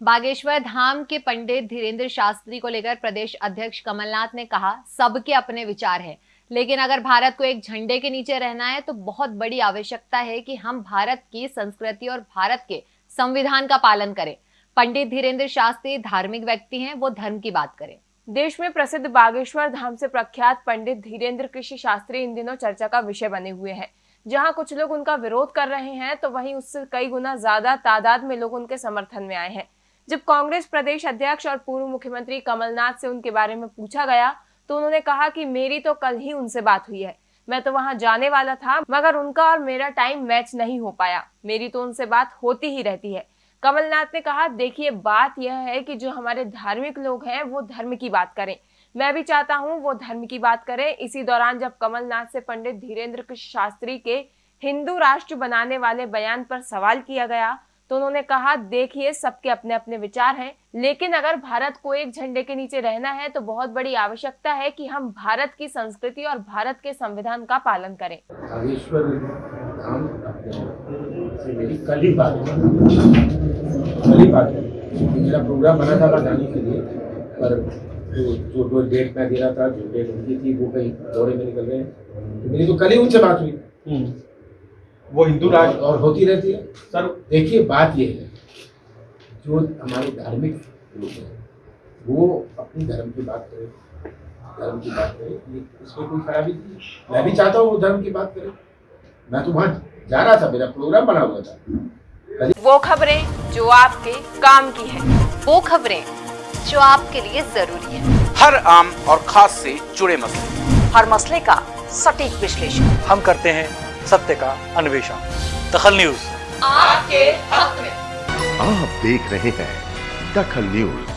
बागेश्वर धाम के पंडित धीरेन्द्र शास्त्री को लेकर प्रदेश अध्यक्ष कमलनाथ ने कहा, सबके अपने विचार हैं। लेकिन अगर भारत को एक झंडे के नीचे रहना है तो बहुत बड़ी आवश्यकता है कि हम भारत की संस्कृति और भारत के संविधान का पालन करें। पंडित धीरेन्द्र शास्त्री धार्मिक व्यक्ति हैं, वो धर्म की बात करें। देश में प्रसिद्ध बागेश्वर धाम से प्रख्यात पंडित धीरेन्द्र कृषि शास्त्री इन दिनों चर्चा का विषय बने हुए हैं। जहाँ कुछ लोग उनका विरोध कर रहे हैं तो वहीं उससे कई गुना ज़्यादा तादाद में लोग उनके समर्थन में आए हैं। जब कांग्रेस प्रदेश अध्यक्ष और पूर्व मुख्यमंत्री कमलनाथ से उनके बारे में पूछा गया तो उन्होंने कहा कि मेरी तो कल ही उनसे बात हुई है। मैं तो वहाँ जाने वाला था, मगर उनका और मेरा टाइम मैच नहीं हो पाया। मेरी तो उनसे बात होती ही रहती है। कमलनाथ ने कहा, देखिए, बात यह है कि जो हमारे धार्मिक लोग हैं, वो धर्म की बात करें। मैं भी चाहता हूँ वो धर्म की बात करें। इसी दौरान जब कमलनाथ से पंडित धीरेन्द्र शास्त्री के हिंदू राष्ट्र बनाने वाले बयान पर सवाल किया गया तो उन्होंने कहा देखिए सबके अपने अपने विचार हैं लेकिन अगर भारत को एक झंडे के नीचे रहना है तो बहुत बड़ी आवश्यकता है कि हम भारत की संस्कृति और भारत के संविधान का पालन करें। कल ही बात कल ही। बात मेरा प्रोग्राम बना था जाने के लिए पर जो जो जो डेट मैं दे रहा था जो डेट उनकी थी वो कहीं दौरे में निकल गए। तो मेरी तो कल ही उनसे बात हुई। हम्म। वो हिंदू राष्ट्र और होती रहती है। सर देखिए बात ये है जो हमारे धार्मिक लोग हैं वो अपनी धर्म की बात करें धर्म की बात करें ये इसमें कोई खराबी नहीं मैं भी चाहता हूँ वो धर्म की बात करें। मैं तो वहाँ जा रहा था मेरा प्रोग्राम बना हुआ था। वो खबरें जो आपके काम की है वो खबरें जो आपके लिए ज़रूरी है। हर आम और खास से जुड़े मसले। हर मसले का सटीक विश्लेषण। हम करते हैं सत्य का अन्वेषण। दखल न्यूज़। आपके हक में। आप देख रहे हैं दखल न्यूज़।